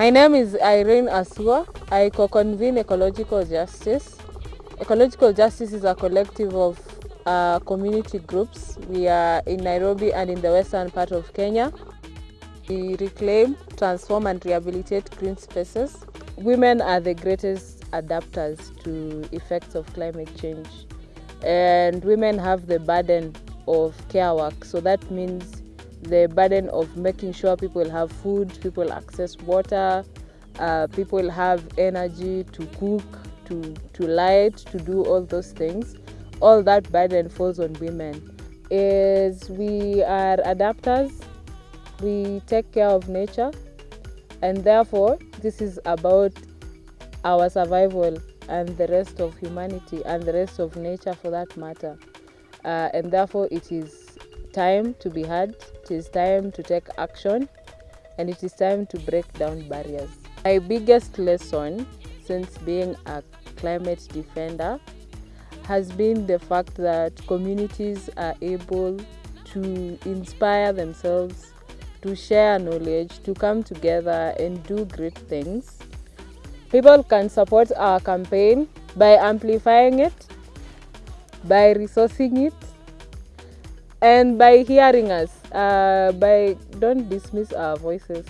My name is Irene Asua. I co-convene Ecological Justice. Ecological Justice is a collective of uh, community groups. We are in Nairobi and in the western part of Kenya. We reclaim, transform and rehabilitate green spaces. Women are the greatest adapters to effects of climate change. And women have the burden of care work. So that means the burden of making sure people have food, people access water, uh, people have energy to cook, to, to light, to do all those things. All that burden falls on women. Is we are adapters, we take care of nature, and therefore this is about our survival and the rest of humanity and the rest of nature for that matter. Uh, and therefore it is time to be heard, it is time to take action, and it is time to break down barriers. My biggest lesson since being a climate defender has been the fact that communities are able to inspire themselves, to share knowledge, to come together and do great things. People can support our campaign by amplifying it, by resourcing it, and by hearing us uh, by don't dismiss our voices.